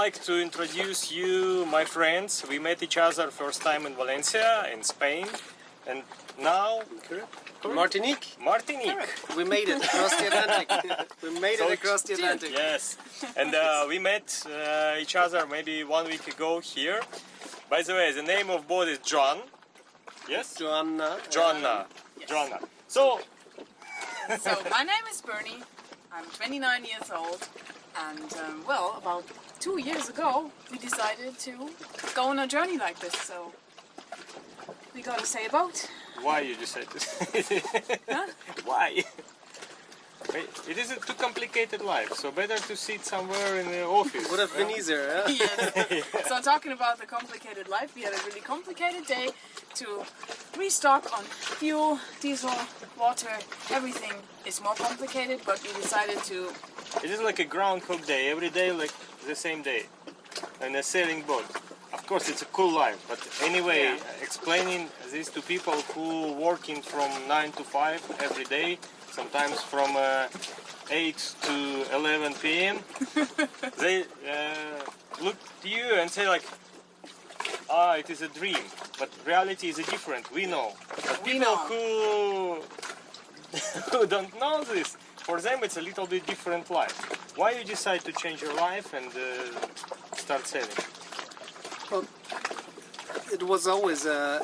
would like to introduce you, my friends. We met each other first time in Valencia, in Spain, and now Martinique. Martinique. We made it across the Atlantic. we made So it across the Atlantic. Yes, and uh, we met uh, each other maybe one week ago here. By the way, the name of boat is John. Yes, Joanna. Joanna. Joanna. So So my name is Bernie. I'm 29 years old, and um, well, about two years ago, we decided to go on a journey like this. So we got to say a boat. why you decided to? Huh? why? It is a too complicated life, so better to sit somewhere in the office. Would have been easier, huh? Yes. So talking about the complicated life, we had a really complicated day to restock on fuel, diesel, water. Everything is more complicated, but we decided to. It is like a groundhog day, every day like the same day. And a sailing boat. Of course it's a cool life, but anyway, Yeah. explaining this to people who working from 9 to 5 every day, sometimes from uh, 8 to 11 p.m. they uh, look to you and say like, ah, it is a dream. But reality is different, we know. But We people know. who who don't know this, for them it's a little bit different life. Why you decide to change your life and uh, start sailing? Well, it was always a,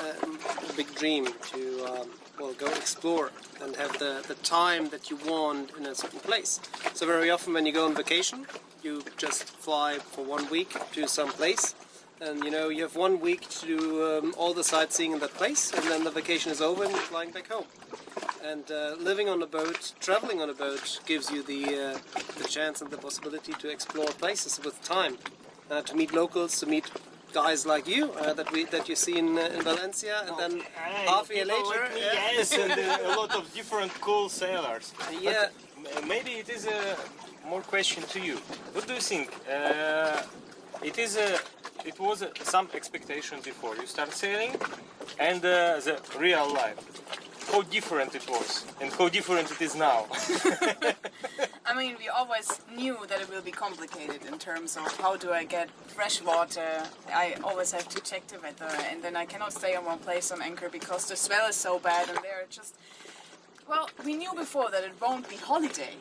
a big dream to um, well go explore and have the, the time that you want in a certain place. So very often when you go on vacation, you just fly for one week to some place, and you know you have one week to do um, all the sightseeing in that place, and then the vacation is over and you're flying back home. And uh, living on a boat, traveling on a boat, gives you the uh, the chance and the possibility to explore places with time, uh, to meet locals, to meet guys like you uh, that we that you see in, uh, in Valencia, and then half a year later, me, yeah. yes, and uh, a lot of different cool sailors. Yeah. But maybe it is a more question to you. What do you think? Uh, it is a, it was some expectation before you start sailing, and uh, the real life. How different it was, and how different it is now. I mean, we always knew that it will be complicated in terms of how do I get fresh water. I always have to check the weather, and then I cannot stay on one place on anchor because the swell is so bad, and they're just. Well, we knew before that it won't be holiday,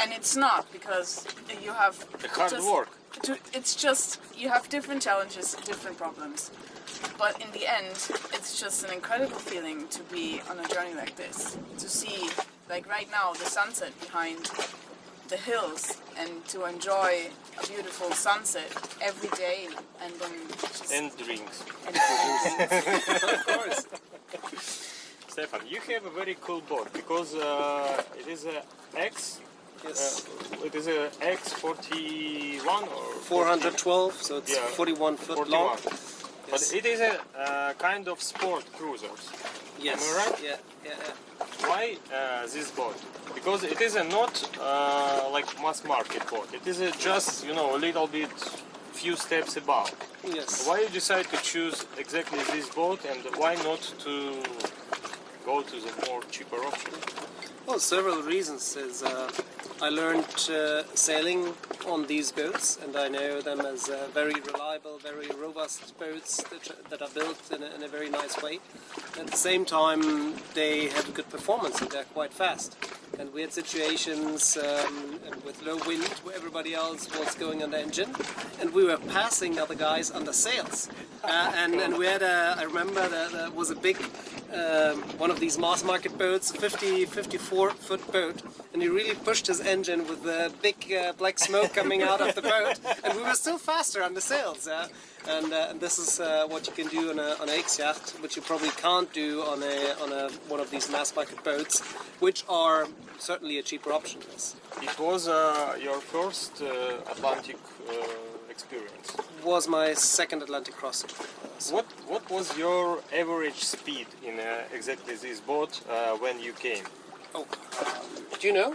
and it's not because you have the hard work. To, it's just you have different challenges, different problems, but in the end, it's just an incredible feeling to be on a journey like this. To see, like right now, the sunset behind the hills, and to enjoy a beautiful sunset every day, and then just and drinks. and- of course. Stefan, you have a very cool boat because uh, it is a X. Yes. Uh, it is a X41 or 412, so it's Yeah. 41 foot 41. long. But it is a uh, kind of sport cruisers. yes. am I right? Yeah, yeah, yeah. Why uh, this boat? Because it is a not uh, like mass market boat. It is a just you know a little bit few steps above. Yes. Why you decide to choose exactly this boat and why not to go to the more cheaper option? Well, several reasons. Is uh, I learned uh, sailing on these boats, and I know them as uh, very reliable, very robust boats that, that are built in a, in a very nice way. At the same time, they have a good performance and they're quite fast. And we had situations um, with low wind where everybody else was going on the engine, and we were passing other guys under sails. Uh, and, and we had a, I remember that there was a big um, one of these mass market boats, a 50, 54 foot boat, and he really pushed his engine with the big uh, black smoke coming out of the boat, and we were still faster on the sails. And, uh, and this is uh, what you can do on a on X yacht, which you probably can't do on a on a one of these mass market boats, which are certainly a cheaper option. Yes. It was uh, your first uh, Atlantic uh, experience. Was my second Atlantic crossing. What what was your average speed in uh, exactly this boat uh, when you came? Oh, do you know?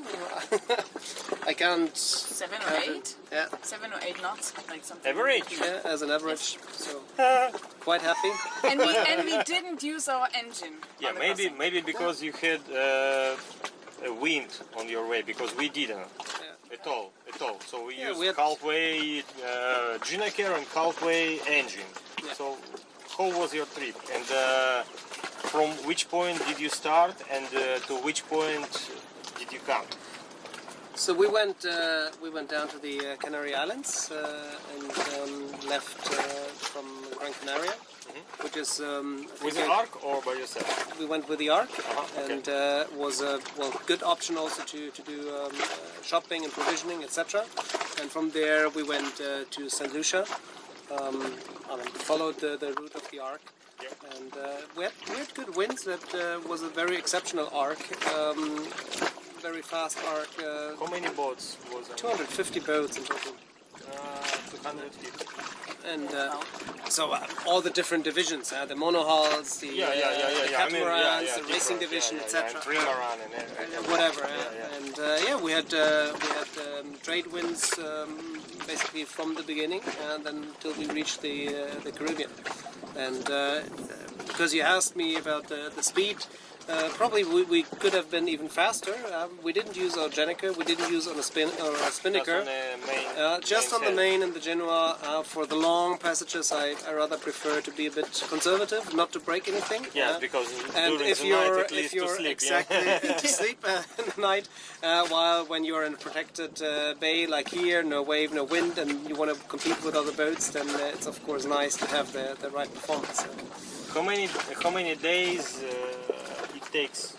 I can't. seven or have it. eight, Yeah, seven or eight knots, like something. Average? yeah, as an average. So quite happy. And we and we didn't use our engine. Yeah, maybe crossing. maybe because you had uh, a wind on your way because we didn't. Yeah. at all, at all. So we Yeah, use we had- Halfway uh, Gennaker and Halfway engine. Yeah. So how was your trip? And uh, from which point did you start and uh, to which point did you come? So we went uh, we went down to the uh, Canary Islands uh, and um, left uh, from Gran Canaria, which is um. With the ARC or by yourself? we went with the ARC, Uh-huh, okay. and uh, was a well good option also to to do um, uh, shopping and provisioning, etc. And from there we went uh, to Saint Lucia. Um, I mean, followed the, the route of the ARC. Yep. and uh, we had we had good winds. That uh, was a very exceptional ARC, um, very fast ARC. Uh, How many boats was it? 250 boats in total. Uh, 250. And uh, so uh, all the different divisions, uh, the monohulls, the, Yeah, yeah, yeah, uh, yeah. the yeah. I mean, yeah, catamarans, yeah, the racing division, etc. And trimaran and. Uh, whatever. uh. And uh, yeah, we had uh, we had um, trade winds um, basically from the beginning, and then until we reached the uh, the Caribbean. And uh, because you asked me about the, the speed. Uh, probably we, we could have been even faster. Um, we didn't use our Gennaker, we didn't use on a spin or a Just spinnaker. on the main, Uh, just on the main and the Genoa, uh, for the long passages, I, I rather prefer to be a bit conservative, not to break anything. Yes, uh, because and if you're night if you're sleep. exactly yeah. to sleep uh, in the night, uh, while when you're in a protected uh, bay like here, no wave, no wind, and you want to compete with other boats, then uh, it's of course nice to have the, the right performance. Uh, How many how many days uh, takes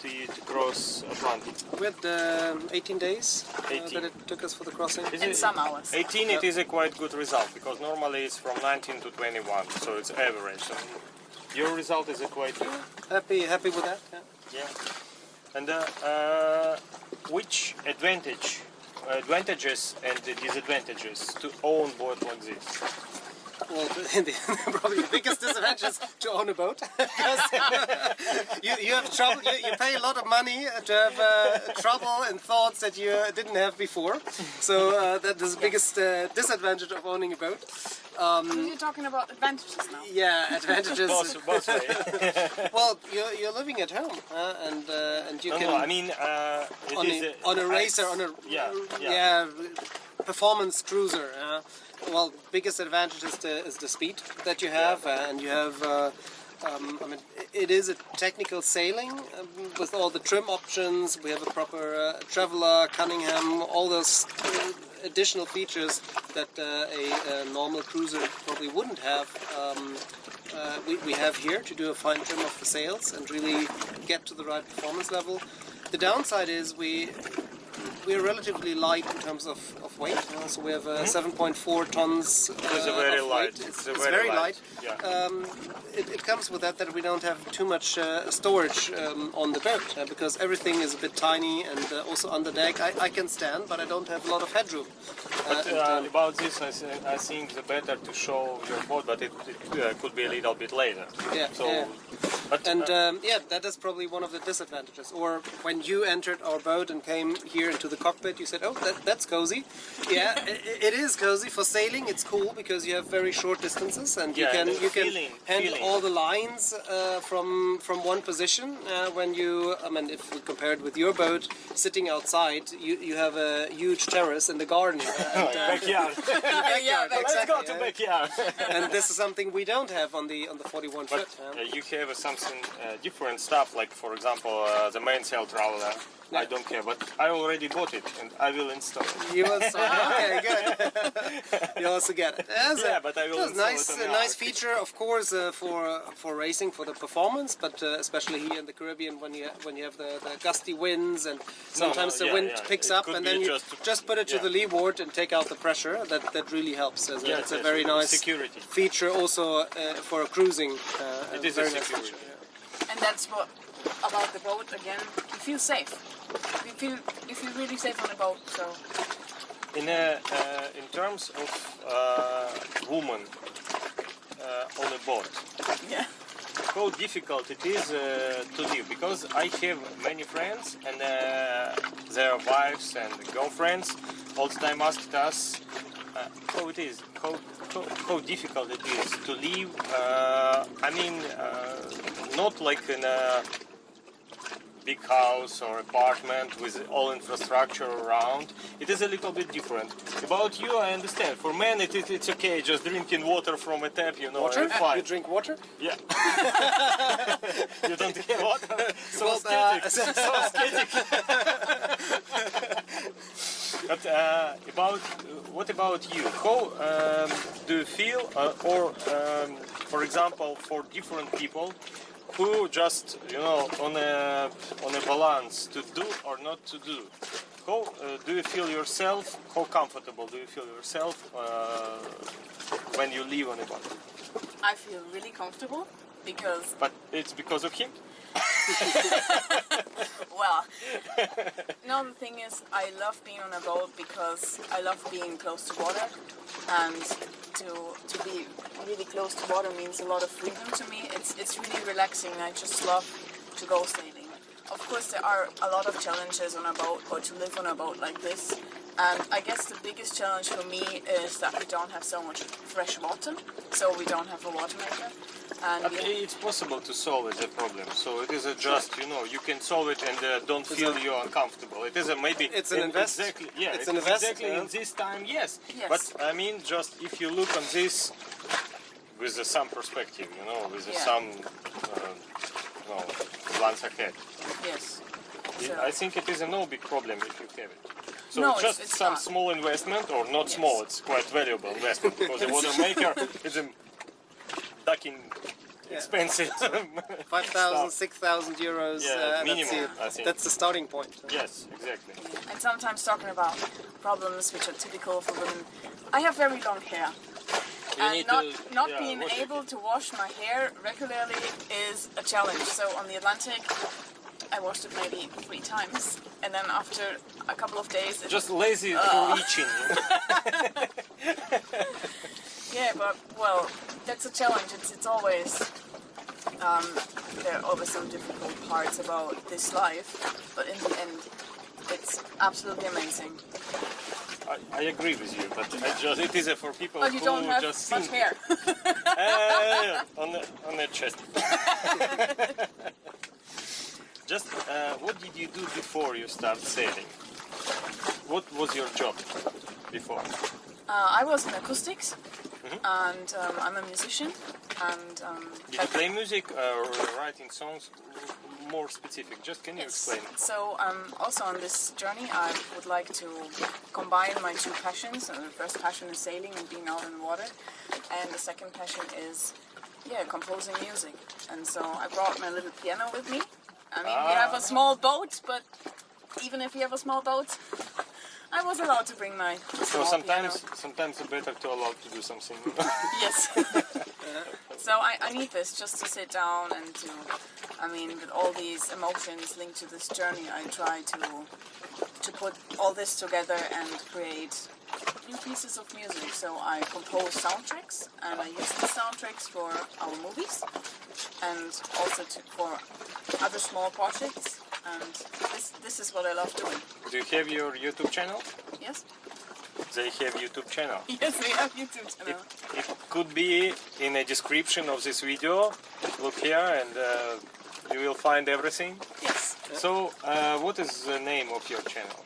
to you to cross Atlantic? we had um 18 days uh, that it took us for the crossing. Is In it- some hours. 18 it is a quite good result because normally it's from 19 to 21 so it's average so your result is a quite good Happy happy with that. Yeah. yeah and uh, uh, which advantage advantages and disadvantages to own boat like this Well, the, probably the biggest disadvantage is to own a boat. you, you have trouble. You, you pay a lot of money to have uh, trouble and thoughts that you didn't have before. So uh, that is the biggest uh, disadvantage of owning a boat. You're talking about advantages now. Yeah, advantages. both, both way. well, you're, you're living at home, uh, and uh, and you no, can no, I mean uh, it on is a, on a I- racer on a yeah, yeah. yeah, performance cruiser. Well, biggest advantage is the is the speed that you have, and you have. Uh, um, I mean, it is a technical sailing um, with all the trim options. We have a proper uh, traveler, Cunningham, all those additional features that uh, a, a normal cruiser probably wouldn't have. Um, uh, we, we have here to do a fine trim of the sails and really get to the right performance level. The downside is we we're relatively light in terms of, of weight. uh, so we have uh, 7.4 tons. Uh, Mm-hmm. It's very of light. weight. It's, It's, it's very, very light. Yeah. Um, it, it comes with that that we don't have too much uh, storage um, on the boat uh, because everything is a bit tiny and uh, also under deck. I, I can stand, but I don't have a lot of headroom. Uh, But and, about this, I, I think the better to show your boat, but it, it uh, could be a little bit later. Yeah, So, yeah. But And um, yeah, that is probably one of the disadvantages. Or when you entered our boat and came here into the cockpit, you said, "Oh, that, that's cozy." Yeah, i it is cozy for sailing. It's cool because you have very short distances and you can you can feeling- handle feeling. all the lines uh, from from one position. Uh, when you, I mean, if we compare it with your boat sitting outside, you you have a huge terrace in the garden. And, uh, backyard. yeah, Exactly, Let's go to yeah. backyard. and this is something we don't have on the on the 41 but foot. um, uh, you have uh, something uh, different stuff, like for example uh, the mainsail traveler. I don't care, but I already bought it and I will install it. You will start. Okay, good. you also get it. That's Yeah, a- but I will install nice, it on a nice feature, of course, uh, for for racing for the performance, but uh, especially here in the Caribbean when you when you have the, the gusty winds and sometimes the yeah, wind yeah. picks It up and then you just- just, put it to yeah. the leeward and take out the pressure. That that really helps. As a, Yes, it's a very nice security. feature also uh, for cruising. Uh, It is a very nice security. feature, yeah. And that's what about the boat again. You feel safe. You feel you feel really safe on the boat. So In a, uh, in terms of uh, woman uh, on a boat, yeah. how difficult it is uh, to live because I have many friends and uh, their wives and girlfriends all the time asked us uh, how it is, how, how, how difficult it is to live. Uh, I mean, uh, not like in a big house or apartment with all infrastructure around, it is a little bit different. About you, I understand. For men, it, it, it's okay, just drinking water from a tap, you know, Water? fine. You drink water? Yeah. you don't drink water? So Well, uh, so but uh, about what about you? How um, do you feel, uh, or um, for example, for different people who just you know on a on a balance to do or not to do? How uh, do you feel yourself? How comfortable do you feel yourself uh, when you live on a boat? I feel really comfortable because, But it's because of him. well, no, the thing is, I love being on a boat because I love being close to water, and to to be really close to water means a lot of freedom to me. It's it's really relaxing. I just love to go sailing. Of course, there are a lot of challenges on a boat or to live on a boat like this. And I guess the biggest challenge for me is that we don't have so much fresh water, so we don't have a water maker. And But we, it's possible to solve it, the problem. So it is a just, you know, you can solve it and uh, don't feel a- you uncomfortable. It is a maybe. It's an investment. Exactly. Yeah. it's it an investment. Exactly in this time, yes. Yes. But I mean, just if you look on this with uh, some perspective, you know, with uh, Yeah. some, uh, no, glance ahead. yes. I- So- I think it is a no big problem if you have it. So No, it's- just it's some not. small investment or not Yes. small, it's quite valuable investment because the water maker is a ducking expensive. 5,000, 6,000 euros. Yeah, uh, minimum, that's, the- I think. that's the starting point. yes, exactly. And sometimes talking about problems which are typical for women. I have very long hair. You and not, to- not yeah, being wash it. able to wash my hair regularly is a challenge. So on the Atlantic, I washed it maybe three times, and then after a couple of days, it, Just lazy Uh. reaching. yeah. But well, that's a challenge. It's it's always um, there are always some difficult parts about this life, but in the end, it's absolutely amazing. I, I agree with you, but I just it is uh, for people But you who don't have just much hair. uh, on the on the chest. Just uh, what did you do before you start sailing? What was your job before? Uh, I was in acoustics, and um, I'm a musician. And um, Did you play music or writing songs? More specific, just can you explain? So um, also on this journey, I would like to combine my two passions. Uh, the first passion is sailing and being out in the water, and the second passion is yeah composing music. And so I brought my little piano with me. I mean, we have a ah. small boat, but even if we have a small boat, I was allowed to bring my So sometimes piano. sometimes it's better to allow to do something. Yes. so I, I need this just to sit down and to, I mean, with all these emotions linked to this journey, I try to to put all this together and create new pieces of music. So I compose soundtracks and I use the soundtracks for our movies and also to, for other small projects. And this this is what I love doing. do you have your YouTube channel? Yes. They have YouTube channel. Yes, we have YouTube It, channel. it could be in a description of this video. Look here and uh, you will find everything. Yes. So, uh, what is the name of your channel?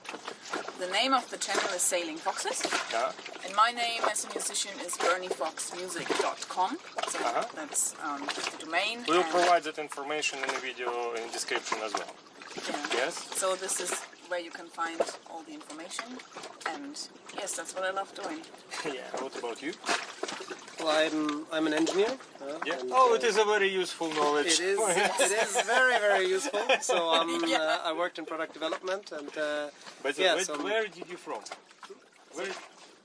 The name of the channel is Sailing Foxes. Yeah? And my name as a musician is BernieFoxMusic.com. So Uh-huh. that's um, the domain. We'll provide that information in the video in description as well. yeah. Yes? So this is where you can find all the information. And yes, that's what I love doing. yeah. What about you? Well, I'm, I'm an engineer. uh, Yeah. and, Oh, uh, it is a very useful knowledge. It is. it is very, very useful. So um, Yeah. uh, I worked in product development, and uh, But Yeah, where, so- where did you from? Where,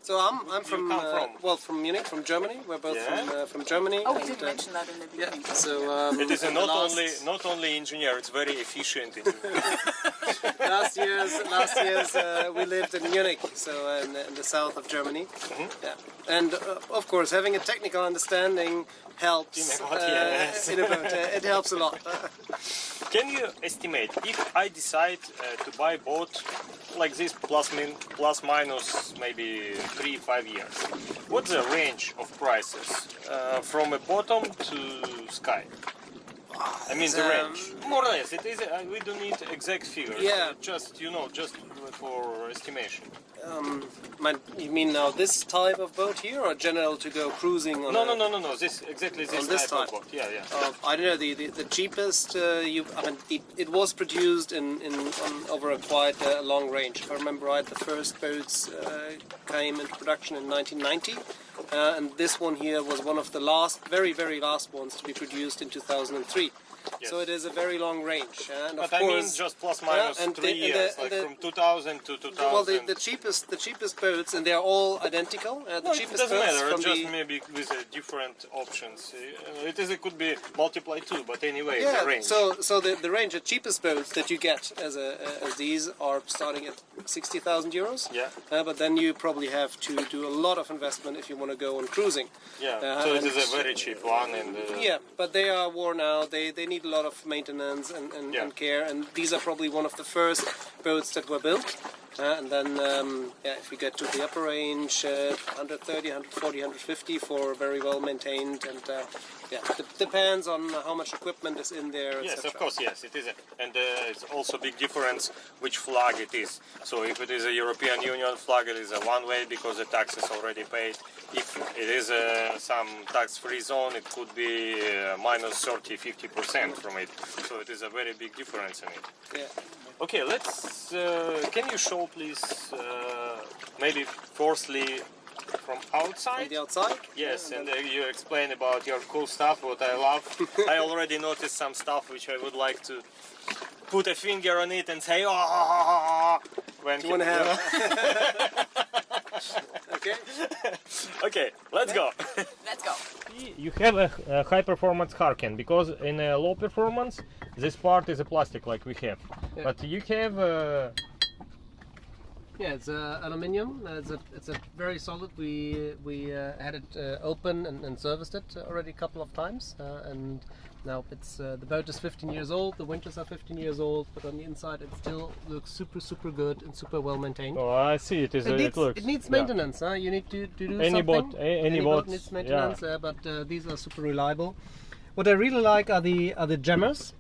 so I'm, I'm from, come uh, from? well from Munich, from Germany. We're both Yeah. from uh, from Germany. Oh, we didn't uh, mention that in the Yeah. beginning. So um, it is a not last, only not only engineer. It's very efficient. engineer. last year's last year's uh, we lived in Munich, so uh, in, the- in the south of Germany. Mm-hmm. Yeah, and uh, of course having a technical understanding helps. In a boat, uh, yes. in a boat, uh, it helps a lot. Can you estimate if I decide uh, to buy boat like this plus min, plus minus maybe three five years? What's the range of prices uh, from a bottom to sky? I mean the Um, range. More or less, it is. Uh, we don't need exact figures. Yeah. Just you know, just for estimation. Um, my- you mean now this type of boat here, or general to go cruising on? No, a- no, no, no, no. This exactly this, On this type, type? of boat. Yeah, yeah. Uh, I don't know. The the, the cheapest uh, you. I mean, it, it was produced in in on, over a quite uh, long range. If I remember right, the first boats uh, came into production in 1990, uh, and this one here was one of the last, very very last ones to be produced in 2003. So it is a very long range, and But of I mean, course. just plus minus and three the- and years, the- like the- from 2000 to 2000. well, the, the cheapest, the cheapest boats, and they are all identical. Uh, the No, it doesn't matter. from Just maybe with uh, different options. Uh, It is. It could be multiply two, but anyway, Yeah, the range. so so the, the range, the cheapest boats that you get as a as these are starting at sixty thousand euros. Yeah. Uh, but then you probably have to do a lot of investment if you want to go on cruising. yeah. uh, so it is a very cheap one, and uh, Yeah, but they are worn out. They they need a lot of maintenance and, and, Yeah. and care. And these are probably one of the first boats that were built. Uh, and then, um, yeah, if we get to the upper range, uh, 130, 140, 150 for very well maintained. And uh, yeah, it depends on how much equipment is in there. Yes, of course, yes, it is, a, and uh, it's also big difference which flag it is. So if it is a European Union flag, it is a one way because the tax is already paid. If it is uh, some tax-free zone, it could be uh, minus 30, 50 percent from it. So it is a very big difference in it. Yeah. Okay, let's. Uh, can you show, please, uh, maybe firstly from outside? On the outside? Yes, Yeah, and then- uh, you explain about your cool stuff, what I love. I already noticed some stuff which I would like to put a finger on it and say, oh, when you want to have. okay. okay, let's go. Let's go. You have a, a high performance Harken because in a low performance, this part is a plastic like we have, Yeah. but you have. Uh, Yeah, it's uh, aluminium. Uh, It's a it's a very solid. We we uh, had it uh, open and, and serviced it already a couple of times, uh, and now it's uh, the boat is 15 years old. The winches are 15 years old, but on the inside it still looks super super good and super well maintained. oh, I see it is. It needs, it looks. it needs yeah. maintenance. Huh? You need to, to do Any something. boat- a- any boat boat, needs yeah. maintenance, uh, but uh, these are super reliable. What I really like are the are the jammers.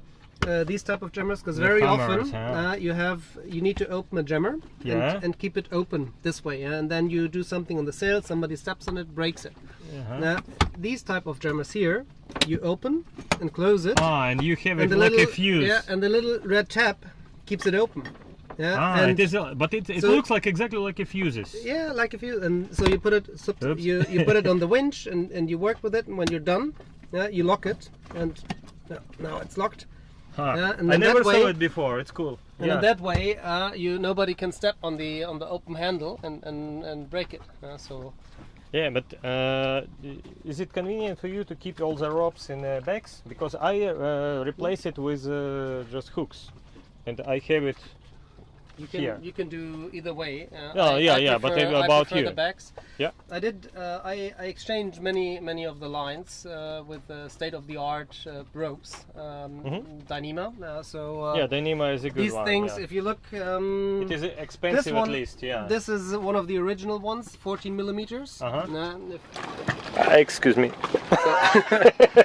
Uh, these type of jammers, because very hammers, often huh? uh, you have you need to open a jammer Yeah. and, and keep it open this way, yeah? and then you do something on the sail, somebody steps on it, breaks it. Uh-huh. Now, these type of jammers here, you open and close it, Ah, and you have and it the like little a fuse. yeah, and the little red tab keeps it open. Yeah, Ah, and it is, uh, but it, it so- looks like exactly like a fuses. Yeah, like if you and so you put it so you you put it on the winch and, and you work with it and when you're done, yeah, you lock it and now it's locked. Huh. I never that saw it before. It's cool. And yeah. in that way, uh, you nobody can step on the on the open handle and and, and break it. Uh, so yeah, but uh, is it convenient for you to keep all the ropes in uh, bags? Because I uh, replace it with uh, just hooks, and I have it. You can Here. you can do either way. Uh, Oh, yeah, yeah, but about I prefer you. the backs. Yeah. I did. Uh, I, I exchanged many many of the lines uh, with uh, state of the art uh, ropes, um, Dyneema. Uh, so uh, yeah, Dyneema is a good these one. things, yeah. if you look, um, It is expensive this one, at least. Yeah. This is one of the original ones, 14 millimeters. Uh-huh. Now, if- Excuse me.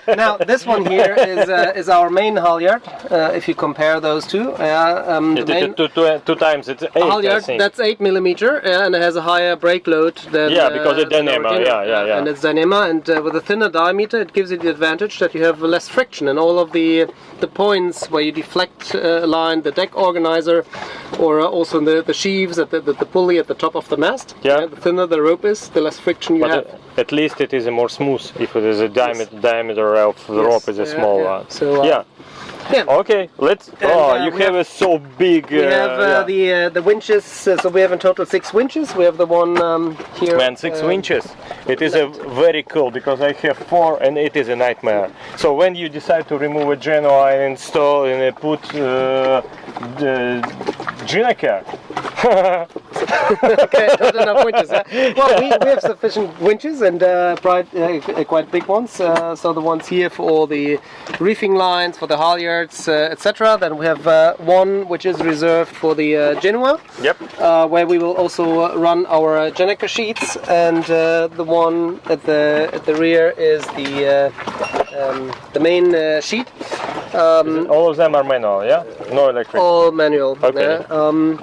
now, this one here is uh, is our main halyard. Uh, if you compare those two, uh, um, the main two, two, two times it's eight. I halyard think. that's 8 millimeter uh, and it has a higher brake load than Yeah, because uh, it's Dyneema, yeah, yeah, yeah. and it's Dyneema, and uh, with a thinner diameter, it gives you the advantage that you have less friction and all of the the points where you deflect uh, line, the deck organizer, or uh, also the the sheaves at the, the, the pulley at the top of the mast. Yeah. Uh, the thinner the rope is, the less friction you But have. uh, at least it is a more smooth if it is a diameter diameter of the Yes, rope is a yeah, small yeah. one. So, uh, yeah. Yeah. Okay, let's. And, oh, uh, you have, have- a so big. We have uh, yeah. the uh, the winches. Uh, so we have in total six winches. We have the one um, here. Man, six um, winches. It is a very cool because I have four and it is a nightmare. So when you decide to remove a Genoa and install and uh, put uh, the Gennaker, okay, not enough winches. huh? Well, we, we have sufficient winches and uh, quite, uh, quite big ones. Uh, so the ones here for all the reefing lines, for the halyards, uh, etc. Then we have uh, one which is reserved for the uh, Genoa, yep. uh, where we will also run our Gennaker sheets, and uh, the one at the at the rear is the uh, um, the main uh, sheet. Um, All of them are manual, yeah? No electric. all manual. Okay. Yeah, um,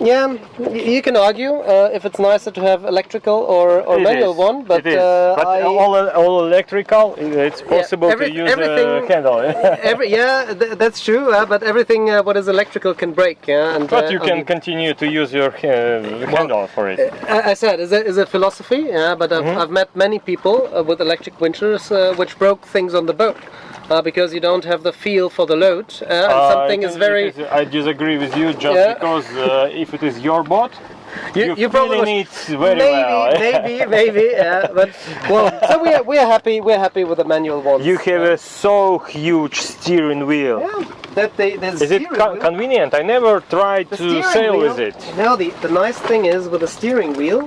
yeah you can argue uh, if it's nicer to have electrical or, or It manual is, one, but, uh, but all, all electrical, it's possible every- to use everything- a candle. every yeah, th- that's true. Uh, but everything uh, what is electrical can break. Yeah, and but uh, you can continue to use your uh, handle for it. I I said, is a, is a philosophy, yeah, but I've, Mm-hmm. I've met many people uh, with electric winches uh, which broke things on the boat uh, because you don't have the feel for the load. Uh, and Uh, something is very. it is- I disagree with you just Yeah. because uh, if it is your boat, You, you, you probably need very maybe, well. maybe, maybe, yeah. But well, so we are, we are happy. We're happy with the manual ones. You have a so huge steering wheel. Yeah, that they, there's Is it co- wheel. convenient? I never tried The to sail wheel- with it. No, the, the nice thing is with the steering wheel,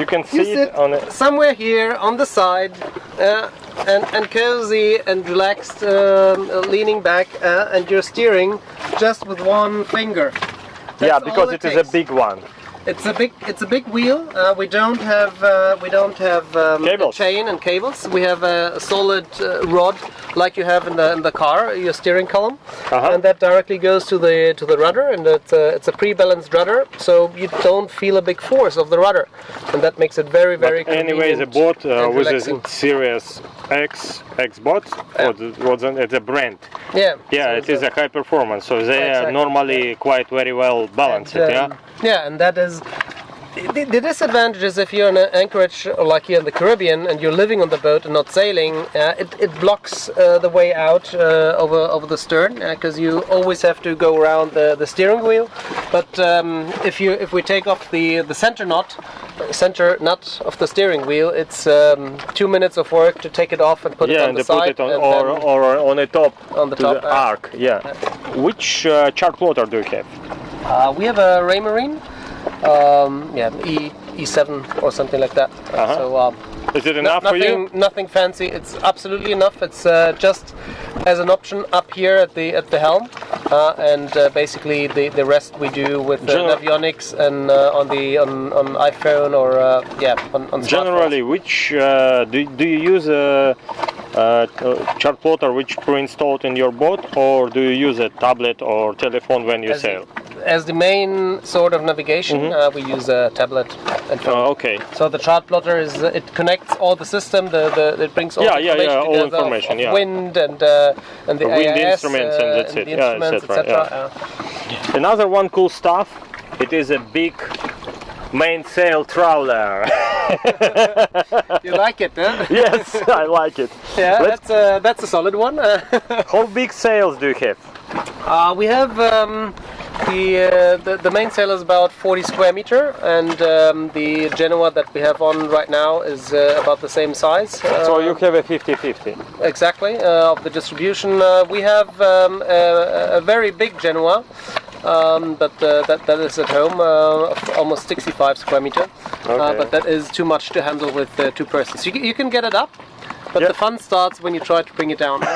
You can you see sit it on a, somewhere here on the side, uh, and and cozy and relaxed, um, leaning back, uh, and you're steering just with one finger. yeah, because all it is a big one. It's a big, it's a big wheel. Uh, we don't have, uh, we don't have um, chain and cables. We have a, solid uh, rod, like you have in the in the car, your steering column, Uh-huh. and that directly goes to the to the rudder, and it's a, it's a pre-balanced rudder, so you don't feel a big force of the rudder, and that makes it very very. Anyway, the boat uh, with a Series X X bot, or the, what's an, it's a brand. Yeah. Yeah, so it is a high performance, so they are normally quite very well balanced. And, yeah. um, yeah, and that is. The, the disadvantage is if you're in an anchorage like here in the Caribbean and you're living on the boat and not sailing, uh, it, it blocks uh, the way out uh, over over the stern because you always have to go around the, the steering wheel. But um, if you if we take off the the center knot, center nut of the steering wheel, it's um, two minutes of work to take it off and put it on and the they put side it on or, or on the top On the to top, the uh, arc. Yeah. Which uh, chart plotter do you have? Uh, we have a Raymarine, um, yeah, E E7 or something like that. Uh, Uh-huh. So um, Is it no- enough for nothing, you? nothing fancy. It's absolutely enough. It's uh, just as an option up here at the at the helm, uh, and uh, basically the, the rest we do with uh, Navionics and uh, on the on, on iPhone or uh, yeah on, on. Generally, which uh, do, do you use a, a chart plotter which pre-installed in your boat, or do you use a tablet or telephone when you As sail? As the main sort of navigation, Mm-hmm. uh, we use a tablet and phone. Oh, okay. So the chart plotter is it connects all the system. The, the it brings all Yeah, the yeah, information yeah, all together of- information, of yeah. wind and uh, and the wind AIS, instruments and uh, that's it. the Yeah, etc., etc. yeah. Another one cool stuff. It is a big mainsail trawler. You like it, huh? yes, I like it. yeah, Let's- that's a that's a solid one. How big sails do you have? uh, we have. Um, the, uh, the the main sail is about 40 square meter, and um, the Genoa that we have on right now is uh, about the same size. Uh, So you have a 50-50. exactly uh, of the distribution. Uh, we have um, a, a very big Genoa, um, but uh, that that is at home, uh, almost 65 square meter. Uh, but that is too much to handle with uh, two persons. You, you can get it up, but the fun starts when you try to bring it down.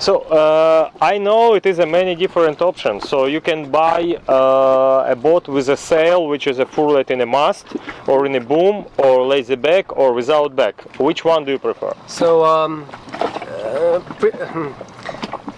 So uh, I know it is a many different options. So you can buy uh, a boat with a sail, which is a furlet in a mast, or in a boom, or lazy bag, or without back. Which one do you prefer? So, um, uh,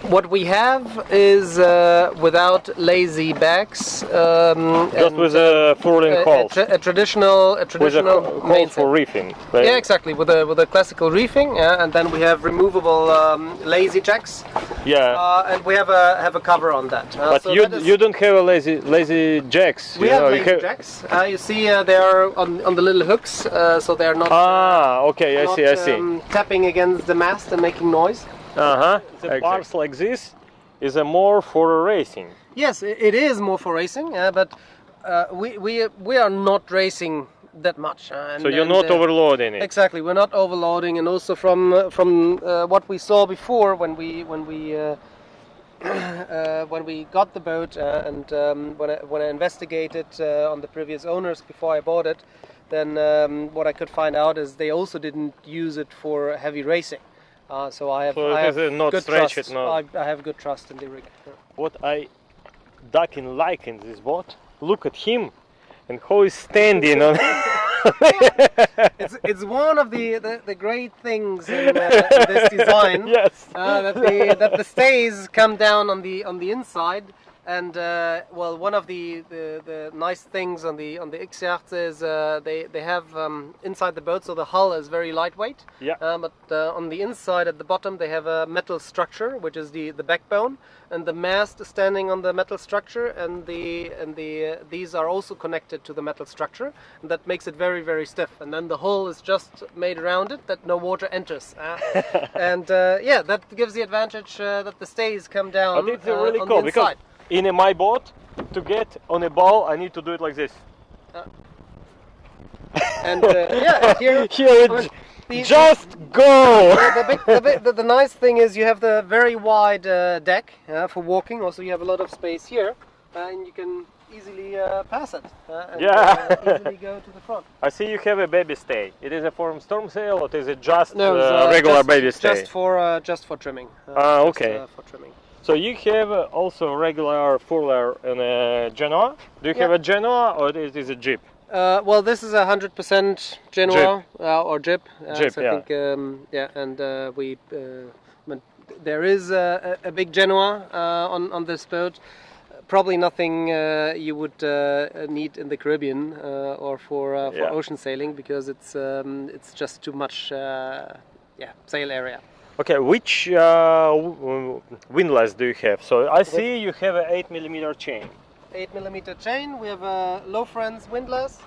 what we have is uh, without lazy bags. Um, Just with a furling a, a, tra- a traditional, a with a traditional hole for reefing. Yeah, exactly. With a with a classical reefing, yeah, and then we have removable um, lazy jacks, Yeah. uh, and we have a have a cover on that. Uh, but so you that you don't have a lazy lazy jacks. we you have know, lazy have- jacks. Uh, you see, uh, they are on, on the little hooks, uh, so they are not. Ah, okay, I not, see, I see. Um, tapping against the mast and making noise. Uh huh. The bars like this is a more for racing. Yes, it is more for racing, uh, but uh, we, we we are not racing that much. uh, and- So you're and, not uh, overloading it. Exactly, we're not overloading, and also from uh, from uh, what we saw before when we when we uh, uh, when we got the boat uh, and um, when I, when I investigated uh, on the previous owners before I bought it, then um, what I could find out is they also didn't use it for heavy racing. Uh, so I have, So I have uh, not good stretched, trust. no. I, I have good trust in the rig. what I ducking like in this boat, look at him and how he's standing on, it's it's one of the the, the great things in, uh, in this design. yes. uh, that the that the stays come down on the on the inside and uh, well one of the, the, the nice things on the on the X-Yachts is uh, they they have um, inside the boat so the hull is very lightweight. Yeah. uh, but uh, on the inside at the bottom they have a metal structure which is the the backbone. And the mast is standing on the metal structure and the and the uh, these are also connected to the metal structure. And that makes it very very stiff. And then the hull is just made around it that no water enters and uh, yeah that gives the advantage uh, that the stays come down But it's uh, really cool the because inside. In my boat, to get on a ball, I need to do it like this. and uh, yeah and here Here, I mean, it the- just go. the, big, the, big, the, the nice thing is you have the very wide uh, deck uh, for walking. Also, you have a lot of space here, uh, and you can easily uh, pass it. Uh, and, Yeah. uh, easily go to the front. I see you have a baby stay. It is a form storm sail, or is it just No, uh, uh, regular just, baby stay? Just for uh, just for trimming. Uh, Ah, just, okay. uh, for trimming. So you have uh, also regular furler in a Genoa. Do you have a Genoa or it is a Jeep? Uh, well, this is a hundred percent Genoa uh, or Jib. Uh, Jib, so yeah. I think, um, yeah, and uh, we. Uh, there is a, a a big Genoa uh, on on this boat. Probably nothing uh, you would uh, need in the Caribbean uh, or for uh, for Yeah. ocean sailing because it's um, it's just too much. Uh, yeah, sail area. Okay, which uh, windlass do you have? So I see you have an 8 millimeter chain. Eight millimeter chain. We have a Lofrans windlass,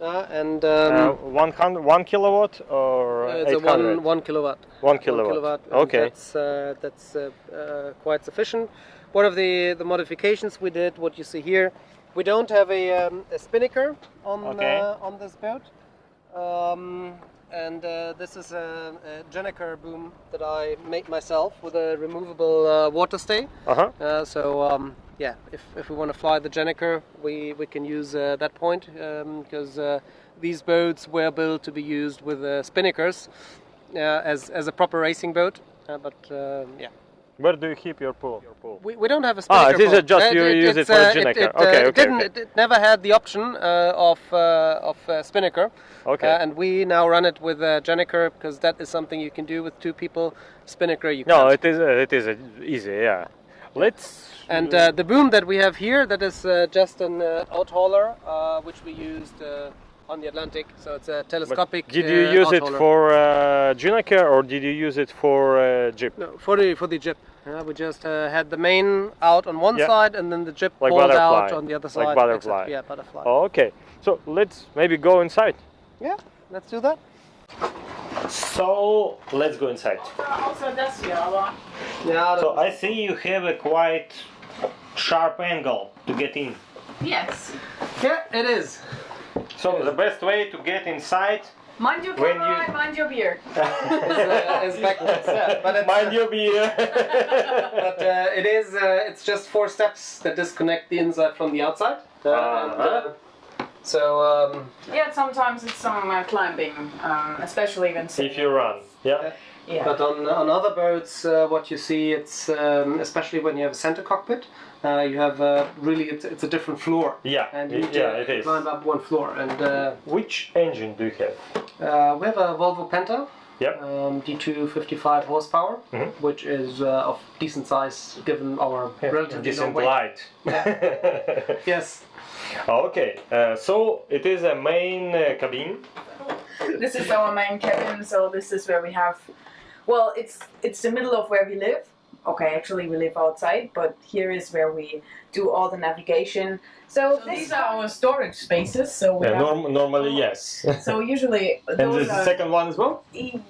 uh, and um, Uh, 100, 1 kilowatt or uh, it's a 800? one one kilowatt. One kilowatt. One kilowatt. Okay. That's uh, that's uh, uh, quite sufficient. One of the the modifications we did, what you see here, we don't have a, um, a spinnaker on Okay. uh, on this boat, um, and uh, this is a, a Gennaker boom that I made myself with a removable uh, water stay. Uh-huh. Uh, so um, yeah, if, if we want to fly the Gennaker, we, we can use uh, that point because uh, these boats were built to be used with uh, spinnakers uh, as, as a proper racing boat. Uh, but um yeah, Where do you keep your pool? Your pool. we, we don't have a Ah, spinnaker. it is boat. just you use it it's, for a uh, Gennaker. It, uh, Okay, it okay, didn't. okay. It, it never had the option uh, of uh, of uh, spinnaker. Okay. Uh, and we now run it with uh, Gennaker because that is something you can do with two people. Spinnaker you No, can't. it is uh, it is uh, easy. Yeah. Let's. And uh, the boom that we have here, that is uh, just an uh, out hauler, uh, which we used uh, on the Atlantic. So it's a but telescopic. did you uh, use it out-hauler. for uh, Gennaker or did you use it for uh, Jeep? No, for the for the jib. Uh, we just uh, had the main out on one Yeah. side, and then the jib Like pulled butterfly. out on the other side. Like side. butterfly. Except- yeah, butterfly. Oh, okay. So let's maybe go inside. Yeah, let's do that. So let's go inside. Also, das hier, aber Yeah. So I see you have a quite sharp angle to get in. yes. yeah, it is. So the best way to get inside. Mind your When camera you- mind your beer. It's, uh, it's backwards. Yeah, but it's, Mind your beer. But uh, it is. Uh, it's just four steps that disconnect the inside from the outside. Uh, and, uh, so um, Yeah, sometimes it's some uh, climbing, um, especially when if you run. Yeah. Yeah. But on, on other boats, uh, what you see, it's um, especially when you have a center cockpit, uh, you have uh, really it's, it's a different floor, Yeah. and you need yeah, to it is. climb up one floor. And uh, Which engine do you have? uh, we have a Volvo Penta, Yeah. um, D2 55 horsepower, Mhm. which is uh, of decent size given our relatively Decent low weight. light. Yes. okay. Uh, so it is a main uh, cabin. this is our main cabin, so this is where we have. Well, it's it's the middle of where we live. Okay, actually we live outside, but here is where we do all the navigation. So, these are our storage spaces. So we Yeah, have, norm- normally yes. so usually and those the are second one as well.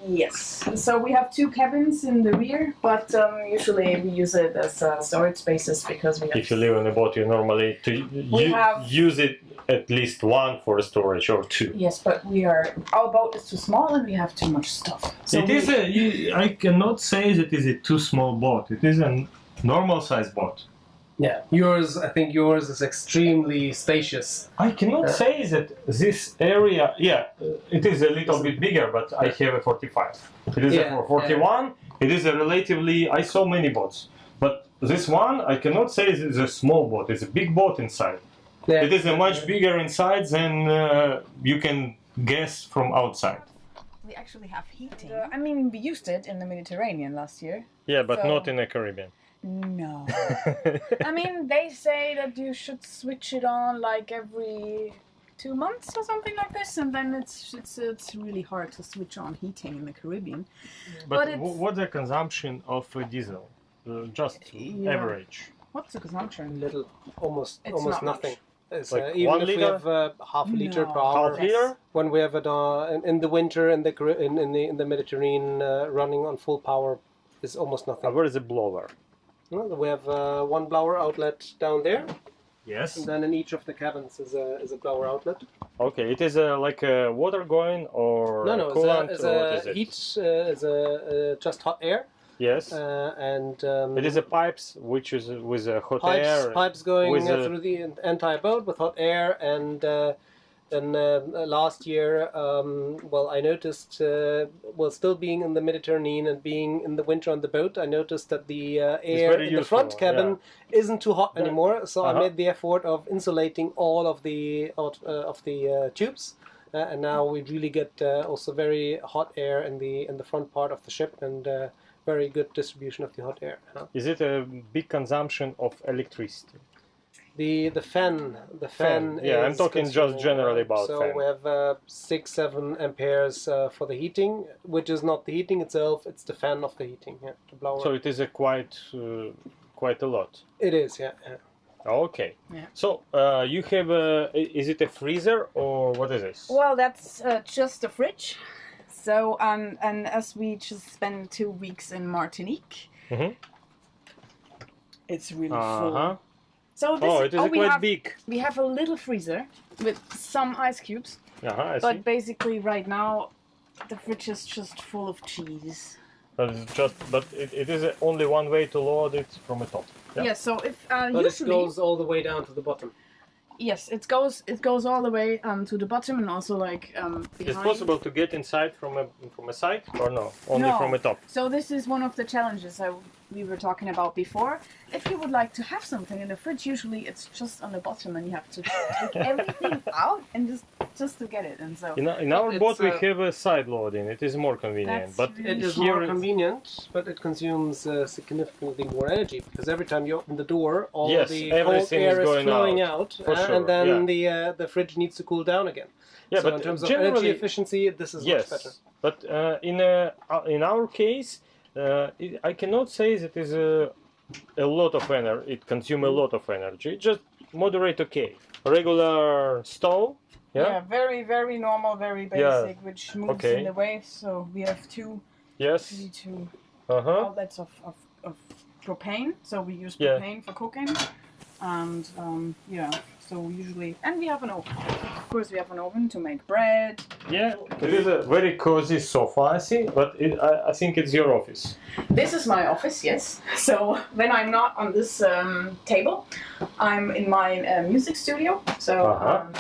yes. So we have two cabins in the rear, but um, usually we use it as uh, storage spaces because we have. If you live on a boat, you normally to We have- use it at least one for storage or two. Yes, but we are our boat is too small and we have too much stuff. So it we, is a. I cannot say that it is a too small boat. It is a normal size boat. Yeah. Yours, I think yours is extremely spacious. I cannot say that this area. Yeah, uh, it is a little bit bigger, but I have a 45. It is Yeah, a 41. It is a relatively. I saw many boats, but this one I cannot say it is a small boat. It's a big boat inside. Yeah. It is a much bigger inside than uh, you can guess from outside. We actually have heating. I mean, we used it in the Mediterranean last year. Yeah, but So- not in the Caribbean. No. I mean, they say that you should switch it on like every two months or something like this, and then it's it's it's really hard to switch on heating in the Caribbean. but But wh- what's the consumption of uh, diesel? Uh, just Yeah. average. What's the consumption? Little, almost, It's almost not nothing. It's, Like uh, even one if we have uh, half a liter No. per hour. Half liter? When we have it uh, in, in the winter in the in, in the in the Mediterranean uh, running on full power is almost Uh, nothing. where is the blower? No, We have uh, one blower outlet down there, Yes. and then in each of the cabins is a is a blower outlet. Okay, it is uh, like uh, water going or No, no, it's a, it's a what is it? heat, uh, is a uh, just hot air, Yes. uh, and um, it is a pipes which is with a hot pipes, air. pipes going with uh, a- through the entire boat with hot air and uh, then uh, last year um, well i noticed uh, well still being in the mediterranean and being in the winter on the boat i noticed that the uh, air in the front cabin isn't too hot Yeah. anymore so i Uh-huh. made the effort of insulating all of the of, uh, of the uh, tubes uh, and now we really get uh, also very hot air in the in the front part of the ship and uh, very good distribution of the hot air huh? Is it a big consumption of electricity? The the fan the Fan, fan. yeah, I'm talking just generally about So fan. we have uh, six seven amperes uh, for the heating, which is not the heating itself; it's the fan of the heating. Yeah, the blower. So it is a quite uh, quite a lot. it is. Yeah. yeah. Okay. Yeah. So uh, you have a i- is it a freezer or what is this? Well, that's uh, just a fridge. So, um, and as we just spent two weeks in Martinique, Mhm. it's really Uh full. Huh. So this, Oh, it is oh, a we quite have big. we have a little freezer with some ice cubes, Uh huh. I but see. basically right now the fridge is just full of cheese. But it's just but it, it is only one way to load it from the top. Yeah. Yeah. so if uh, But it goes all the way down to the bottom. yes, it goes it goes all the way um, to the bottom and also like um, behind. It's possible to get inside from a from a side or no? Only No. from the top. So this is one of the challenges I, we were talking about before. If you would like to have something in the fridge, usually it's just on the bottom, and you have to take everything out and just just to get it. And so In, our- in our It's, boat we uh, have a side loading. It is more convenient. But really It is more convenient, but it consumes uh, significantly more energy because every time you open the door, all Yes, the cold everything is air is, flowing out, out, uh, sure, and then yeah. the uh, the fridge needs to cool down again. yeah, so but in terms of energy efficiency, this is yes. much better. But uh, in uh, in our case, it, I cannot say that is a, a lot of energy. It consumes a lot of energy. Just moderate, okay. Regular stove. Yeah. very very normal, very Yeah. basic, which moves Okay. in the waves. So we have two Yes. two Uh huh. outlets of, of, of propane. So we use Yeah. propane for cooking, and um, yeah. So usually, and we have an oven. Of course, we have an oven to make bread. Yeah. It is a very cozy sofa, I see. But it, I, I think it's your office. This is my office, yes. So when I'm not on this um, table, I'm in my uh, music studio. So Uh-huh. um,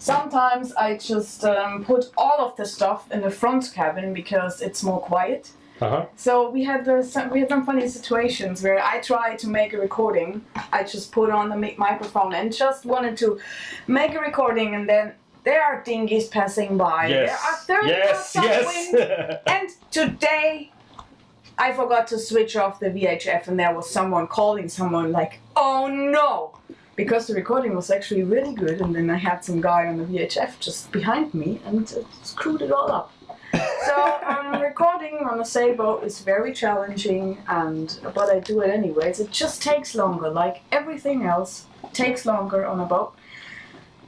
sometimes I just um, put all of the stuff in the front cabin because it's more quiet. Uh huh. So we had the, we had some funny situations where I tried to make a recording. I just put on the microphone and just wanted to make a recording, and then there are dinghies passing by. Yes. There are 30 Yes. of wind. Yes. And today, I forgot to switch off the VHF, and there was someone calling someone like, "Oh no!" Because the recording was actually really good, and then I had some guy on the VHF just behind me, and screwed it all up. So um, recording on a sailboat is very challenging, and but I do it anyways. It just takes longer, like everything else takes longer on a boat.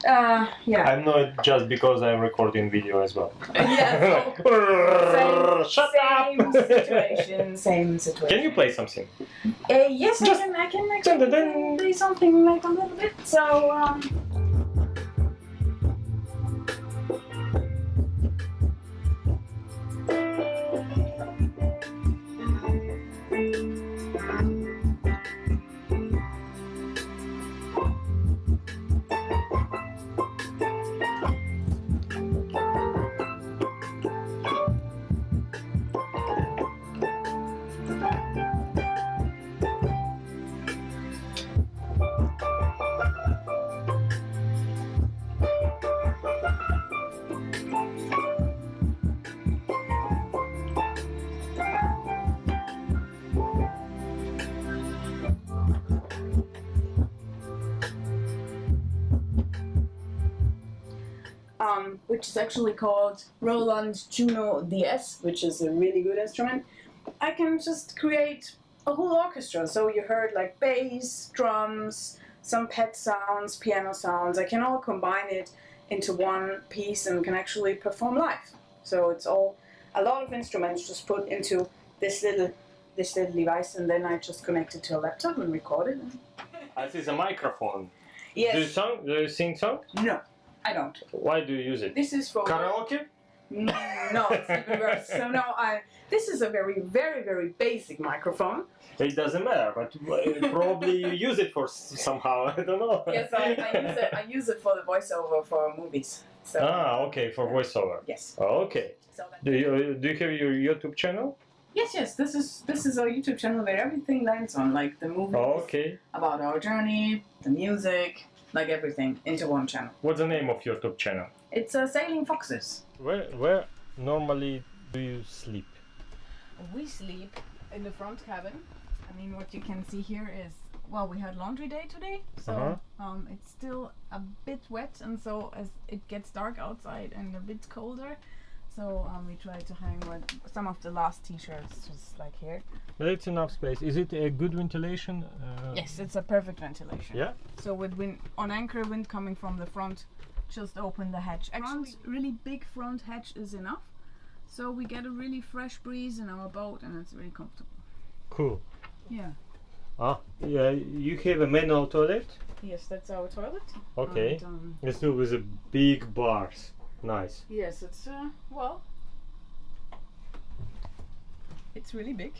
Uh, yeah. I'm not just because I'm recording video as well. yeah. so- Same, Shut same up! situation, same situation. Can you play something? Uh, yes, Just- I can. I can Dun, actually dun, dun. play something like a little bit. So. Um, um, which is actually called Roland Juno DS, which is a really good instrument, I can just create a whole orchestra. So you heard like bass, drums, some pet sounds, piano sounds. I can all combine it into one piece and can actually perform live. So it's all a lot of instruments just put into this little this little device, and then I just connect it to a laptop and record it. This is a microphone. Yes. Do you song? Do you sing song? No, I don't. Why do you use it? This is for Karaoke? No, it's even worse. So no, I. This is a very, very, very basic microphone. It doesn't matter, but probably you use it for somehow. I don't know. Yes, I, I use it. I use it for the voiceover for movies. So Ah, okay, for voiceover. yes. Okay. So Do you do you have your YouTube channel? yes, yes. This is this is our YouTube channel where everything lands on, like the movies, okay. about our journey, the music, like everything into one channel. What's the name of your top channel? It's uh, Sailing Foxes. Where where normally do you sleep? We sleep in the front cabin. I mean, what you can see here is well, we had laundry day today, so Uh-huh. um, it's still a bit wet, and so as it gets dark outside and a bit colder, so um, we try to hang with some of the last t-shirts just like here. But it's enough space. Is it a good ventilation? Uh, Yes, it's a perfect ventilation. Yeah. So with wind on anchor, wind coming from the front, just open the hatch. Actually, really big front hatch is enough, so we get a really fresh breeze in our boat, and it's really comfortable. Cool. Yeah. Ah, yeah. You have a manual toilet. Yes, that's our toilet. Okay. And, um, It's still with a big bars. Nice. yes, it's uh, well, it's really big.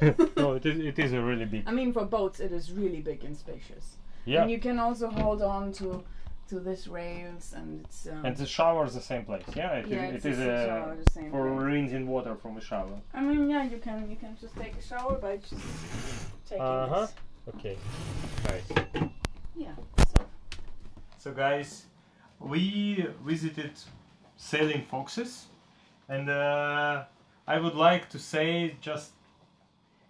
no, it is. It is a really big. I mean, for boats, it is really big and spacious. Yeah. And you can also hold on to to this rails, and it's um, And the shower is the same place. Yeah. It is. Yeah, it it's is the shower, the same for place. rinsing water from a shower. I mean, yeah, you can you can just take a shower by just taking Uh huh. this. Okay. Nice. Yeah. So So guys, we visited Sailing Foxes, and uh, I would like to say just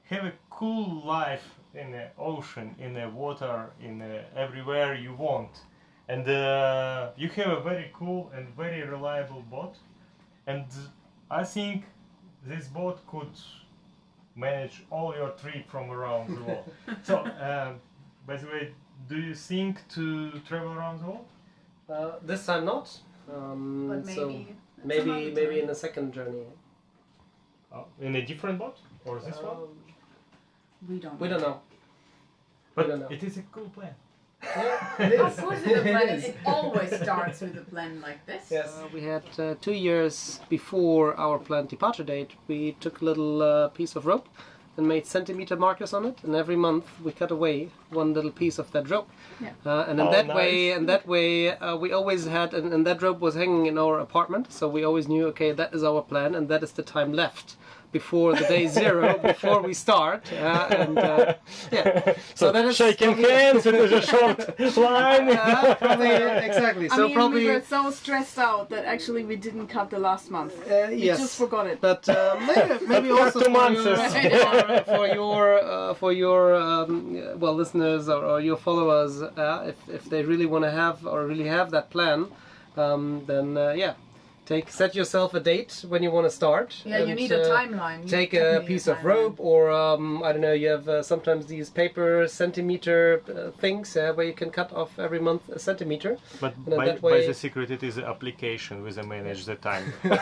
have a cool life in the ocean, in the water, in uh, everywhere you want, and uh, you have a very cool and very reliable boat, and I think this boat could manage all your trip from around the world. so, uh, by the way, do you think to travel around the world? Uh, this time not. Um, but so maybe maybe maybe time. in the second journey. Oh, in a different boat or this one? Um, we don't. we don't know. But don't know. it is a cool plan. Yeah, it Of course, with a plan, It is. it always starts with a plan like this. Yes. Uh, we had uh, two years before our planned departure date. We took a little uh, piece of rope and made centimeter markers on it, and every month we cut away one little piece of that rope. Yeah. Uh, and in Oh, that way, nice. and that way, uh, we always had, and, and that rope was hanging in our apartment, so we always knew, okay, that is our plan, and that is the time left before the day zero, before we start. Uh, and uh, yeah, so, that is shaking probably- hands. it is a short line. Uh, probably, exactly. I so mean, probably. we were so stressed out that actually we didn't cut the last month. Uh, We yes. just forgot it. But uh, maybe, maybe After also two for months, your, it's- for, for your uh, for your um, well listeners or, or your followers, uh, if if they really want to have or really have that plan, um, then uh, yeah, take set yourself a date when you want to start. Yeah, you and, need a uh, timeline. You Take a need piece of rope, or um, I don't know. You have uh, sometimes these paper centimeter uh, things uh, where you can cut off every month a centimeter. But then by, that by the secret, it is an application with a manage the time.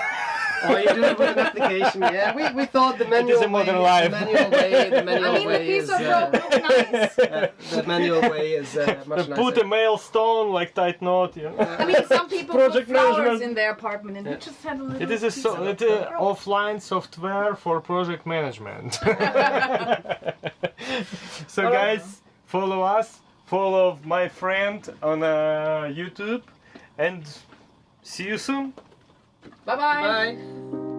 Oh, you do it with an application. Yeah, we, we thought the manual is a modern way, life. The manual way, the manual I mean, the way piece is of uh, rope looked nice. uh, the manual way is uh, much nicer. Put a milestone like tight knot. You know? I mean, some people Project put flowers management. in their apartment, and we just had a little. It is a piece so, of it, rope. uh, offline software for project management. so guys, follow us, follow my friend on uh, YouTube, and see you soon. Bye bye. Bye.